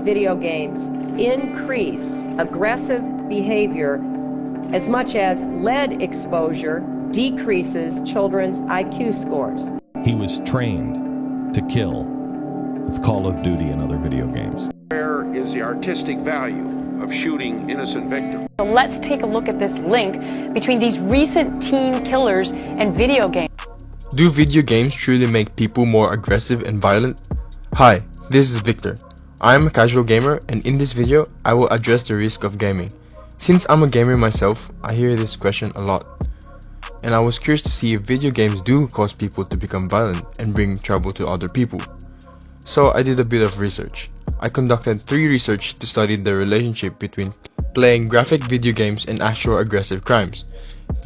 that video games increase aggressive behavior as much as lead exposure decreases children's IQ scores. He was trained to kill with Call of Duty and other video games. Where is the artistic value of shooting innocent victims? So let's take a look at this link between these recent teen killers and video games. Do video games truly make people more aggressive and violent? Hi, this is Victor. I am a casual gamer and in this video, I will address the risk of gaming. Since I'm a gamer myself, I hear this question a lot. And I was curious to see if video games do cause people to become violent and bring trouble to other people. So I did a bit of research. I conducted three research to study the relationship between playing graphic video games and actual aggressive crimes.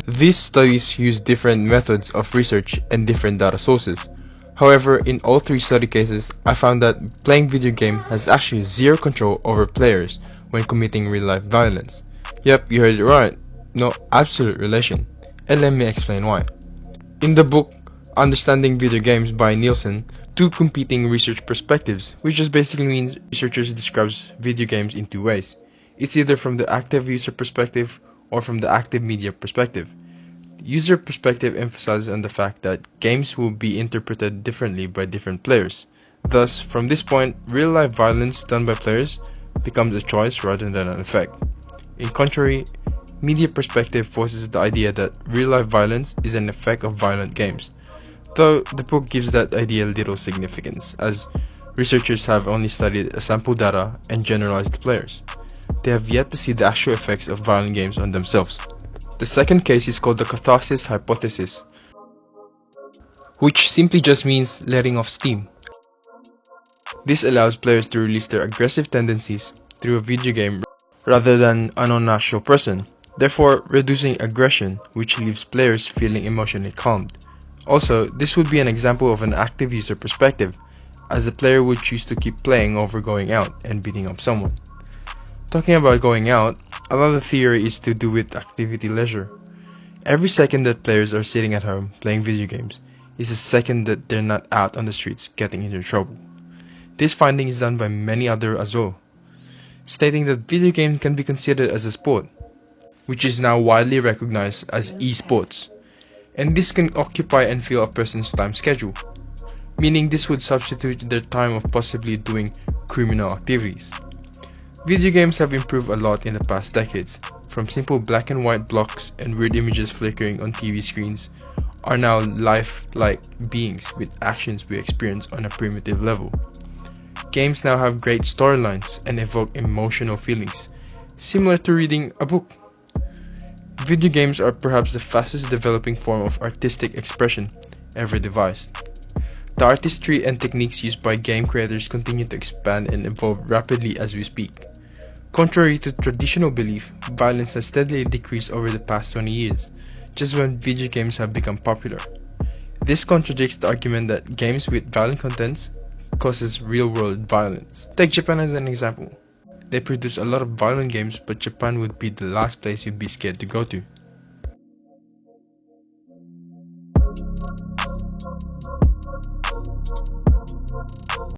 These studies use different methods of research and different data sources. However, in all three study cases, I found that playing video game has actually zero control over players when committing real-life violence. Yep, you heard it right. No absolute relation. And let me explain why. In the book Understanding Video Games by Nielsen, two competing research perspectives, which just basically means researchers describes video games in two ways. It's either from the active user perspective or from the active media perspective. User perspective emphasizes on the fact that games will be interpreted differently by different players. Thus, from this point, real-life violence done by players becomes a choice rather than an effect. In contrary, media perspective forces the idea that real-life violence is an effect of violent games, though the book gives that idea little significance, as researchers have only studied a sample data and generalized players. They have yet to see the actual effects of violent games on themselves. The second case is called the catharsis hypothesis, which simply just means letting off steam. This allows players to release their aggressive tendencies through a video game rather than an unnatural person, therefore reducing aggression which leaves players feeling emotionally calmed. Also, this would be an example of an active user perspective, as the player would choose to keep playing over going out and beating up someone. Talking about going out, another theory is to do with activity leisure. Every second that players are sitting at home playing video games is a second that they're not out on the streets getting into trouble. This finding is done by many other as well, stating that video games can be considered as a sport, which is now widely recognized as esports, and this can occupy and fill a person's time schedule, meaning this would substitute their time of possibly doing criminal activities. Video games have improved a lot in the past decades, from simple black and white blocks and weird images flickering on TV screens are now life-like beings with actions we experience on a primitive level. Games now have great storylines and evoke emotional feelings, similar to reading a book. Video games are perhaps the fastest developing form of artistic expression ever devised. The artistry and techniques used by game creators continue to expand and evolve rapidly as we speak. Contrary to traditional belief, violence has steadily decreased over the past 20 years, just when video games have become popular. This contradicts the argument that games with violent contents causes real-world violence. Take Japan as an example. They produce a lot of violent games, but Japan would be the last place you'd be scared to go to.